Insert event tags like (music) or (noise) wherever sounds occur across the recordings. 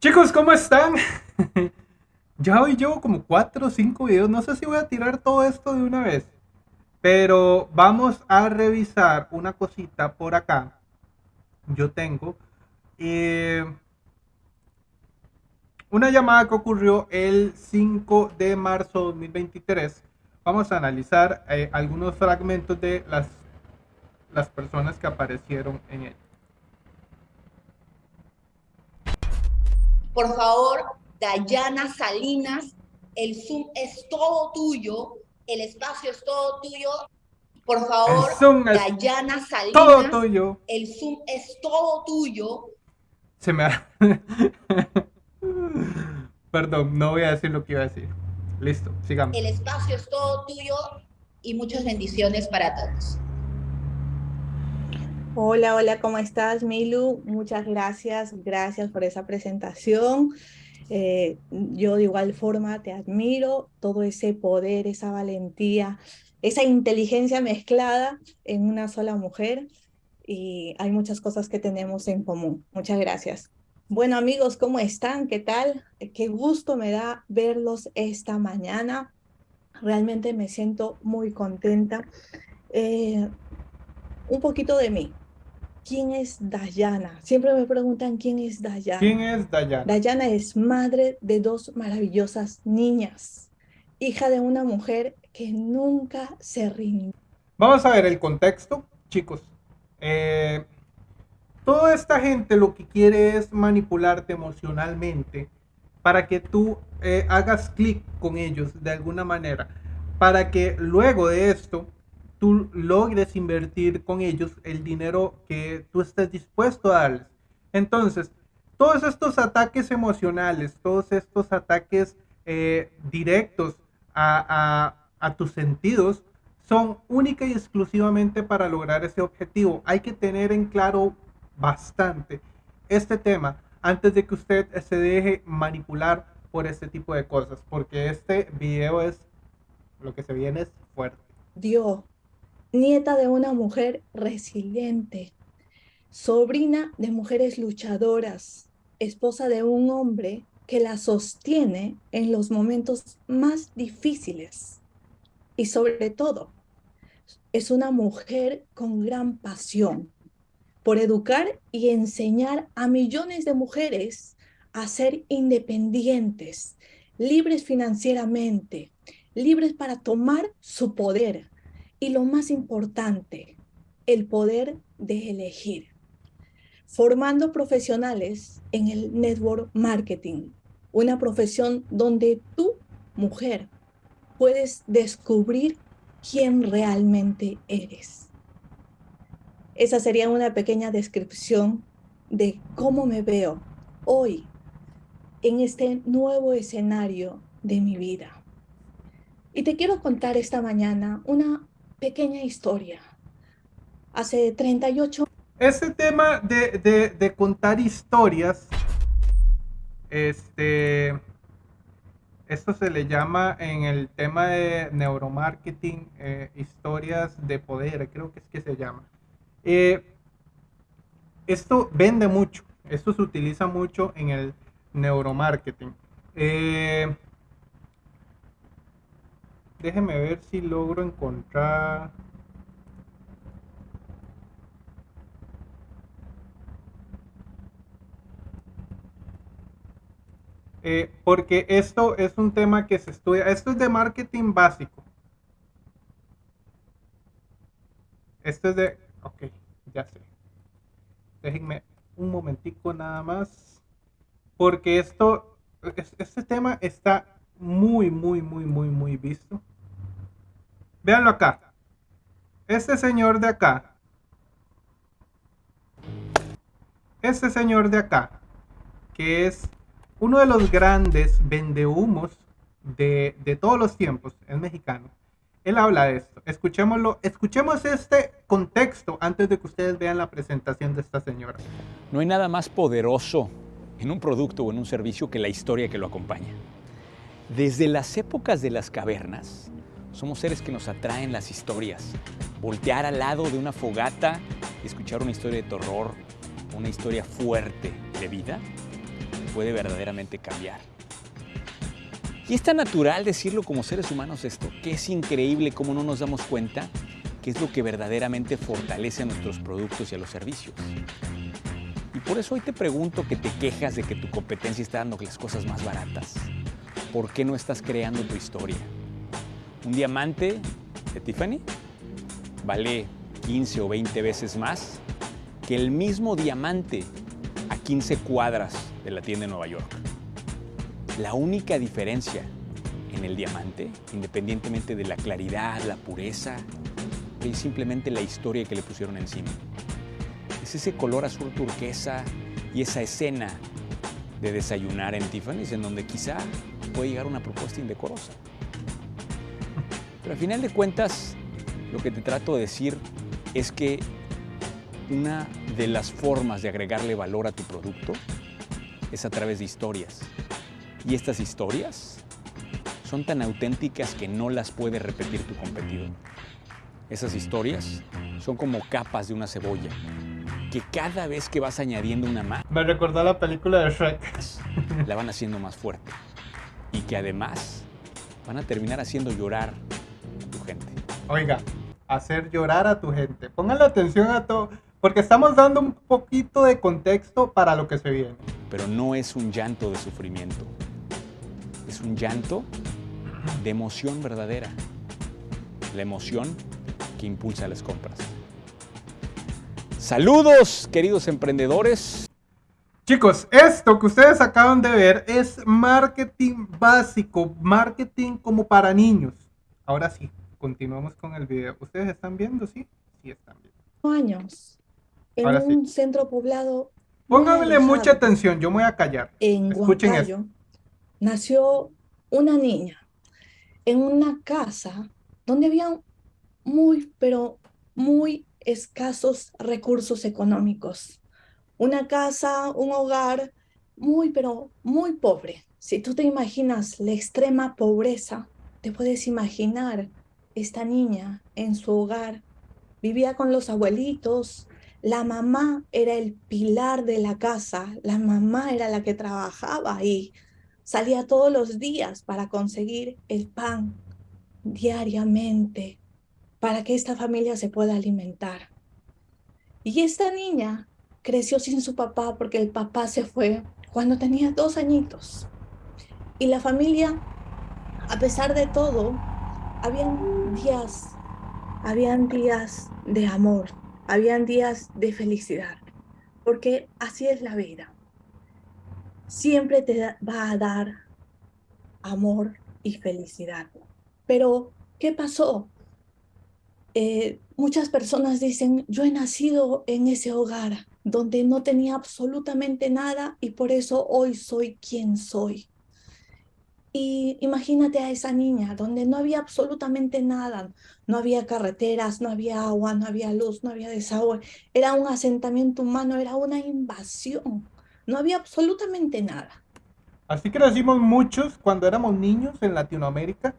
Chicos, ¿cómo están? (laughs) ya hoy llevo como 4 o 5 videos. No sé si voy a tirar todo esto de una vez. Pero vamos a revisar una cosita por acá. Yo tengo eh, una llamada que ocurrió el 5 de marzo de 2023. Vamos a analizar eh, algunos fragmentos de las, las personas que aparecieron en ella. Por favor, Dayana Salinas, el Zoom es todo tuyo, el espacio es todo tuyo. Por favor, Dayana Salinas, todo tuyo. el Zoom es todo tuyo. Se me ha... (laughs) Perdón, no voy a decir lo que iba a decir. Listo, sigamos. El espacio es todo tuyo y muchas bendiciones para todos. Hola, hola, ¿cómo estás, Milu? Muchas gracias, gracias por esa presentación. Eh, yo de igual forma te admiro, todo ese poder, esa valentía, esa inteligencia mezclada en una sola mujer y hay muchas cosas que tenemos en común. Muchas gracias. Bueno amigos, ¿cómo están? ¿Qué tal? Qué gusto me da verlos esta mañana. Realmente me siento muy contenta. Eh, un poquito de mí. ¿Quién es Dayana? Siempre me preguntan quién es Dayana. ¿Quién es Dayana? Dayana es madre de dos maravillosas niñas, hija de una mujer que nunca se rindió. Vamos a ver el contexto, chicos. Eh, toda esta gente lo que quiere es manipularte emocionalmente para que tú eh, hagas clic con ellos de alguna manera, para que luego de esto tú logres invertir con ellos el dinero que tú estés dispuesto a darles. Entonces, todos estos ataques emocionales, todos estos ataques eh, directos a, a tus sentidos, son única y exclusivamente para lograr ese objetivo. Hay que tener en claro bastante este tema antes de que usted se deje manipular por este tipo de cosas, porque este video es, lo que se viene es fuerte. Dios, nieta de una mujer resiliente, sobrina de mujeres luchadoras, esposa de un hombre que la sostiene en los momentos más difíciles. Y sobre todo, es una mujer con gran pasión por educar y enseñar a millones de mujeres a ser independientes, libres financieramente, libres para tomar su poder, y lo más importante, el poder de elegir. Formando profesionales en el network marketing, una profesión donde tú, mujer, puedes descubrir quién realmente eres. Esa sería una pequeña descripción de cómo me veo hoy en este nuevo escenario de mi vida. Y te quiero contar esta mañana una pequeña historia. Hace 38 Ese tema de, de, contar historias, este, esto se le llama en el tema de neuromarketing, eh, historias de poder, creo que es que se llama. Eh, esto vende mucho, esto se utiliza mucho en el neuromarketing. Eh, Déjeme ver si logro encontrar... Eh, porque esto es un tema que se estudia, esto es de marketing básico. Esto es de, ok, ya sé. Déjenme un momentico nada más, porque esto, este tema está muy, muy, muy, muy, muy visto. Véanlo acá. Este señor de acá. Este señor de acá, que es uno de los grandes vendehumos de, de todos los tiempos, es mexicano. Él habla de esto. Escuchémoslo, escuchemos este contexto antes de que ustedes vean la presentación de esta señora. No hay nada más poderoso en un producto o en un servicio que la historia que lo acompaña. Desde las épocas de las cavernas, somos seres que nos atraen las historias. Voltear al lado de una fogata y escuchar una historia de terror, una historia fuerte de vida, puede verdaderamente cambiar. Y es tan natural decirlo como seres humanos esto, que es increíble cómo no nos damos cuenta que es lo que verdaderamente fortalece a nuestros productos y a los servicios. Y por eso hoy te pregunto que te quejas de que tu competencia está dando las cosas más baratas. ¿Por qué no estás creando tu historia? Un diamante de Tiffany vale 15 o 20 veces más que el mismo diamante a 15 cuadras de la tienda de Nueva York. La única diferencia en el diamante, independientemente de la claridad, la pureza, es simplemente la historia que le pusieron encima. Es ese color azul turquesa y esa escena de desayunar en Tiffany's en donde quizá puede llegar una propuesta indecorosa. Pero al final de cuentas, lo que te trato de decir es que una de las formas de agregarle valor a tu producto es a través de historias. Y estas historias son tan auténticas que no las puede repetir tu competidor. Esas historias son como capas de una cebolla, que cada vez que vas añadiendo una más... Me recordó la película de Shrek. La van haciendo más fuerte. Y que además van a terminar haciendo llorar. Oiga, hacer llorar a tu gente. Pónganle atención a todo, porque estamos dando un poquito de contexto para lo que se viene. Pero no es un llanto de sufrimiento. Es un llanto de emoción verdadera. La emoción que impulsa las compras. Saludos, queridos emprendedores. Chicos, esto que ustedes acaban de ver es marketing básico, marketing como para niños. Ahora sí, continuamos con el video. ¿Ustedes están viendo? Sí, sí están viendo. Años. En un centro poblado. Pónganle mucha atención, yo me voy a callar. En Escuchen Huancayo, nació una niña en una casa donde había muy, pero muy escasos recursos económicos. Una casa, un hogar muy, pero muy pobre. Si tú te imaginas la extrema pobreza, te puedes imaginar esta niña en su hogar. Vivía con los abuelitos, la mamá era el pilar de la casa, la mamá era la que trabajaba ahí, salía todos los días para conseguir el pan diariamente para que esta familia se pueda alimentar. Y esta niña creció sin su papá porque el papá se fue cuando tenía dos añitos. Y la familia, a pesar de todo, habían días, habían días de amor, habían días de felicidad, porque así es la vida. Siempre te va a dar amor y felicidad. Pero, ¿qué pasó? Eh, muchas personas dicen, yo he nacido en ese hogar donde no tenía absolutamente nada y por eso hoy soy quien soy. Y imagínate a esa niña donde no había absolutamente nada, no había carreteras, no había agua, no había luz, no había desagüe, era un asentamiento humano, era una invasión, no había absolutamente nada. Así crecimos muchos cuando éramos niños en Latinoamérica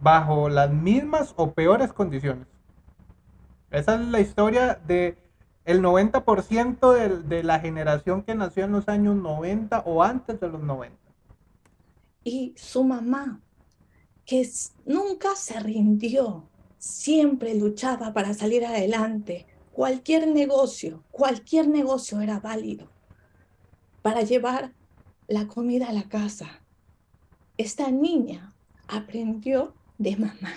bajo las mismas o peores condiciones. Esa es la historia de el 90% de, de la generación que nació en los años 90 o antes de los 90. Y su mamá, que nunca se rindió, siempre luchaba para salir adelante. Cualquier negocio, cualquier negocio era válido para llevar la comida a la casa. Esta niña aprendió de mamá.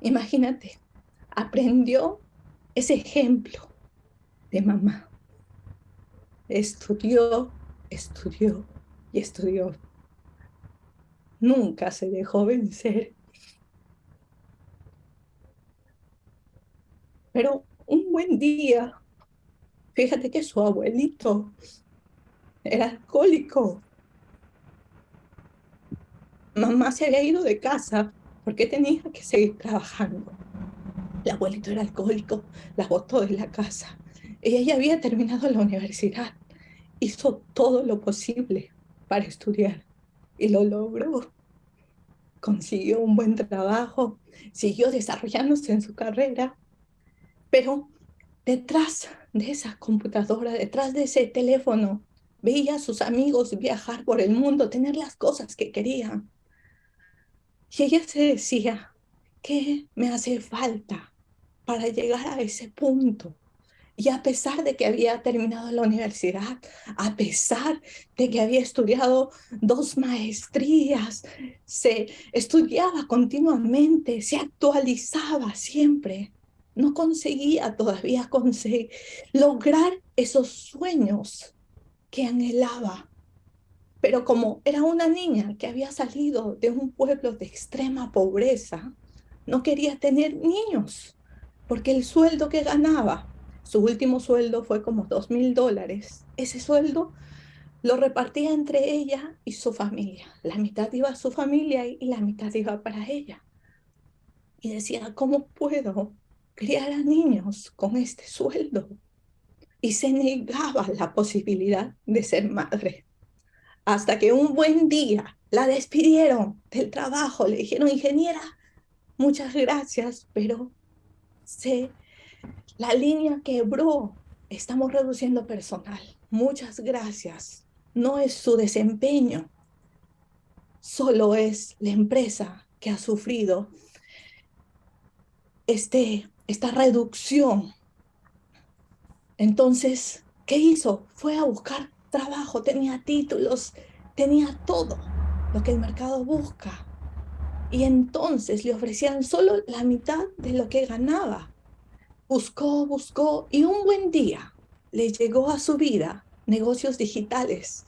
Imagínate, aprendió ese ejemplo de mamá. Estudió, estudió y estudió. Nunca se dejó vencer. Pero un buen día, fíjate que su abuelito era alcohólico. Mamá se había ido de casa porque tenía que seguir trabajando. El abuelito era alcohólico, la botó de la casa. Ella ya había terminado la universidad. Hizo todo lo posible para estudiar y lo logró. Consiguió un buen trabajo, siguió desarrollándose en su carrera, pero detrás de esa computadora, detrás de ese teléfono, veía a sus amigos viajar por el mundo, tener las cosas que querían. Y ella se decía, ¿qué me hace falta para llegar a ese punto? Y a pesar de que había terminado la universidad, a pesar de que había estudiado dos maestrías, se estudiaba continuamente, se actualizaba siempre, no conseguía todavía conseguir lograr esos sueños que anhelaba. Pero como era una niña que había salido de un pueblo de extrema pobreza, no quería tener niños, porque el sueldo que ganaba su último sueldo fue como dos mil dólares. Ese sueldo lo repartía entre ella y su familia. La mitad iba a su familia y la mitad iba para ella. Y decía, ¿cómo puedo criar a niños con este sueldo? Y se negaba la posibilidad de ser madre. Hasta que un buen día la despidieron del trabajo, le dijeron, ingeniera, muchas gracias, pero se la línea quebró. Estamos reduciendo personal. Muchas gracias. No es su desempeño. Solo es la empresa que ha sufrido este, esta reducción. Entonces, ¿qué hizo? Fue a buscar trabajo, tenía títulos, tenía todo lo que el mercado busca. Y entonces le ofrecían solo la mitad de lo que ganaba. Buscó, buscó y un buen día le llegó a su vida negocios digitales.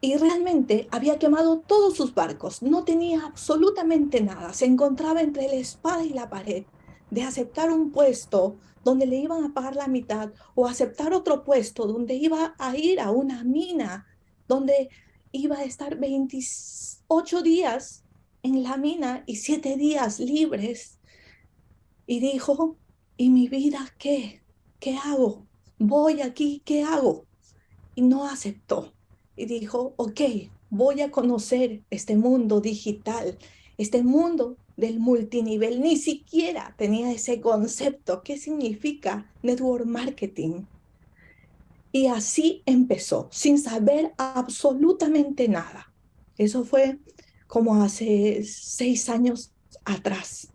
Y realmente había quemado todos sus barcos, no tenía absolutamente nada, se encontraba entre la espada y la pared de aceptar un puesto donde le iban a pagar la mitad o aceptar otro puesto donde iba a ir a una mina, donde iba a estar 28 días en la mina y 7 días libres. Y dijo, ¿y mi vida qué? ¿Qué hago? Voy aquí, ¿qué hago? Y no aceptó. Y dijo, ok, voy a conocer este mundo digital, este mundo del multinivel. Ni siquiera tenía ese concepto. ¿Qué significa network marketing? Y así empezó, sin saber absolutamente nada. Eso fue como hace seis años atrás.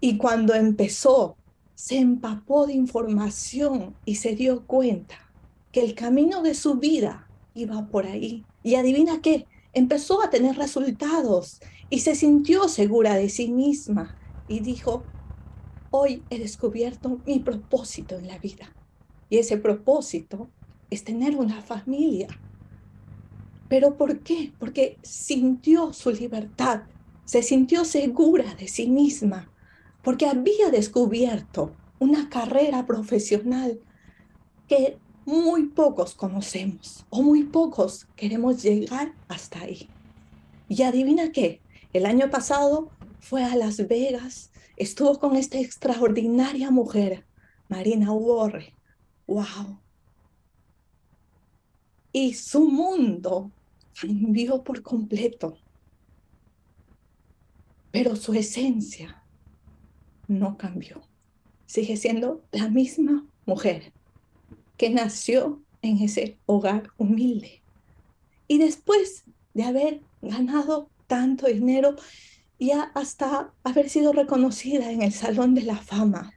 Y cuando empezó, se empapó de información y se dio cuenta que el camino de su vida iba por ahí. Y adivina qué, empezó a tener resultados y se sintió segura de sí misma y dijo, hoy he descubierto mi propósito en la vida. Y ese propósito es tener una familia. ¿Pero por qué? Porque sintió su libertad, se sintió segura de sí misma porque había descubierto una carrera profesional que muy pocos conocemos o muy pocos queremos llegar hasta ahí. Y adivina qué, el año pasado fue a Las Vegas, estuvo con esta extraordinaria mujer, Marina Warre. ¡Wow! Y su mundo cambió por completo. Pero su esencia no cambió. Sigue siendo la misma mujer que nació en ese hogar humilde. Y después de haber ganado tanto dinero y hasta haber sido reconocida en el Salón de la Fama,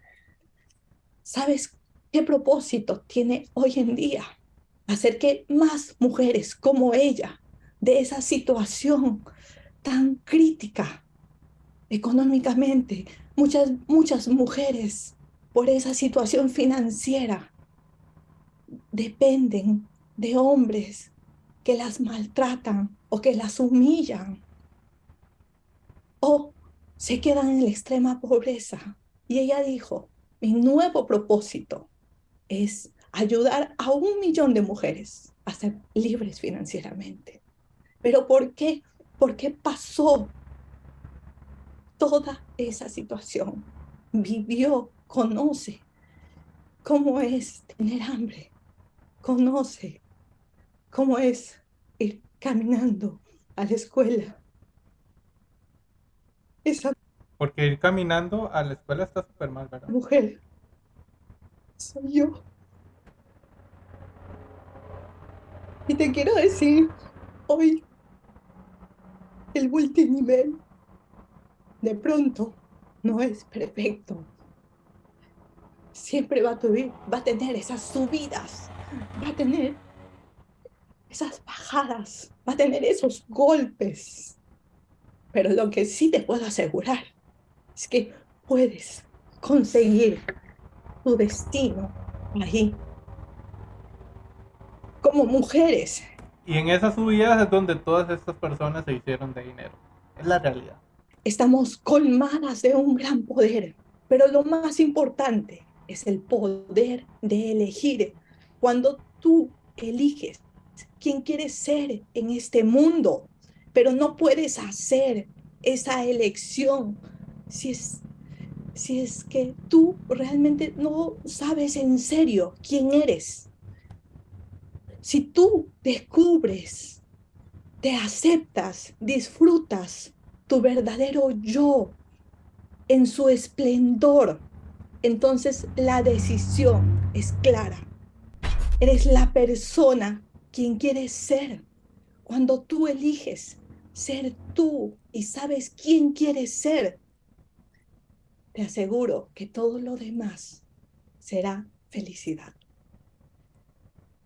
¿sabes qué propósito tiene hoy en día? Hacer que más mujeres como ella, de esa situación tan crítica económicamente, Muchas, muchas mujeres por esa situación financiera dependen de hombres que las maltratan o que las humillan o se quedan en la extrema pobreza. Y ella dijo, mi nuevo propósito es ayudar a un millón de mujeres a ser libres financieramente. ¿Pero por qué? ¿Por qué pasó toda esa situación, vivió, conoce cómo es tener hambre, conoce cómo es ir caminando a la escuela. Esa Porque ir caminando a la escuela está súper mal, ¿verdad? Mujer soy yo. Y te quiero decir hoy el multinivel de pronto no es perfecto. Siempre va a, tener esas subidas, va a tener esas bajadas, va a tener esos golpes. Pero lo que sí te puedo asegurar es que puedes conseguir tu destino ahí. Como mujeres. Y en esas subidas es donde todas estas personas se hicieron de dinero. Es la realidad. Estamos colmadas de un gran poder, pero lo más importante es el poder de elegir. Cuando tú eliges quién quieres ser en este mundo, pero no puedes hacer esa elección si es, si es que tú realmente no sabes en serio quién eres. Si tú descubres, te aceptas, disfrutas tu verdadero yo en su esplendor, entonces la decisión es clara. Eres la persona quien quieres ser. Cuando tú eliges ser tú y sabes quién quieres ser, te aseguro que todo lo demás será felicidad.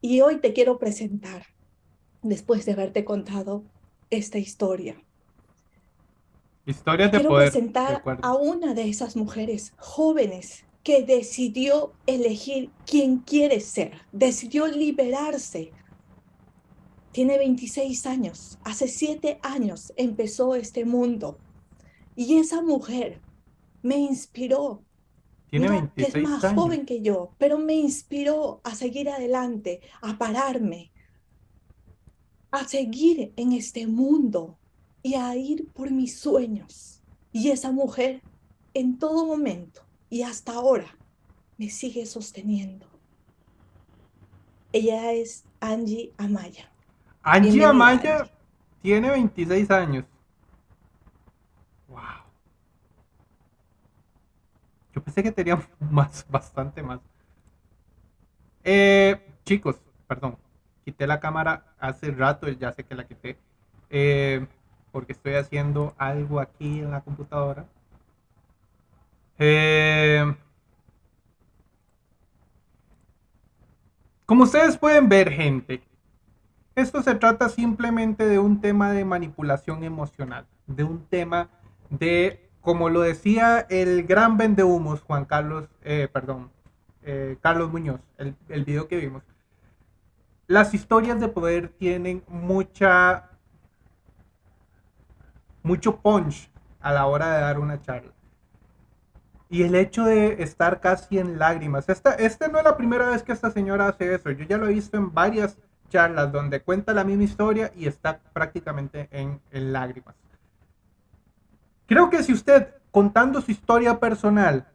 Y hoy te quiero presentar, después de haberte contado esta historia. Historias de quiero presentar a una de esas mujeres jóvenes que decidió elegir quién quiere ser, decidió liberarse tiene 26 años. Hace siete años empezó este mundo. Y esa mujer me inspiró. Tiene 26 es más joven que yo, pero me inspiró a seguir adelante, a pararme, a seguir en este mundo y a ir por mis sueños. Y esa mujer en todo momento y hasta ahora me sigue sosteniendo. Ella es Angie Amaya. Angie Amaya tiene 26 años. Wow. Yo pensé que tenía (laughs) más, bastante más. Eh, chicos, perdón. Quité la cámara hace rato, ya sé que la quité. Eh, porque estoy haciendo algo aquí en la computadora. Eh, como ustedes pueden ver, gente, esto se trata simplemente de un tema de manipulación emocional, de un tema de, como lo decía el gran vendehumos Juan Carlos, eh, perdón, eh, Carlos Muñoz, el, el video que vimos. Las historias de poder tienen mucha, mucho punch a la hora de dar una charla. Y el hecho de estar casi en lágrimas. Esta, esta no es la primera vez que esta señora hace eso. Yo ya lo he visto en varias charlas donde cuenta la misma historia y está prácticamente en, lágrimas. Creo que si usted contando su historia personal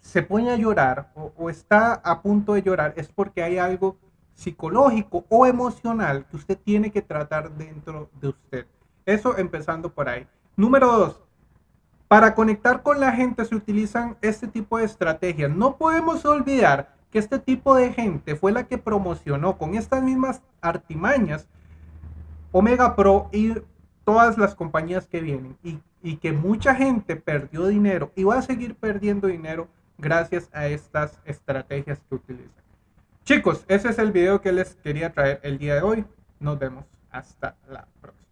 se pone a llorar o, está a punto de llorar es porque hay algo psicológico o emocional que usted tiene que tratar dentro de usted. Eso empezando por ahí. Número dos, para conectar con la gente se utilizan este tipo de estrategias. No podemos olvidar que este tipo de gente fue la que promocionó con estas mismas artimañas Omega Pro y todas las compañías que vienen y, y que mucha gente perdió dinero y va a seguir perdiendo dinero gracias a estas estrategias que utilizan. Chicos, ese es el video que les quería traer el día de hoy. Nos vemos hasta la próxima.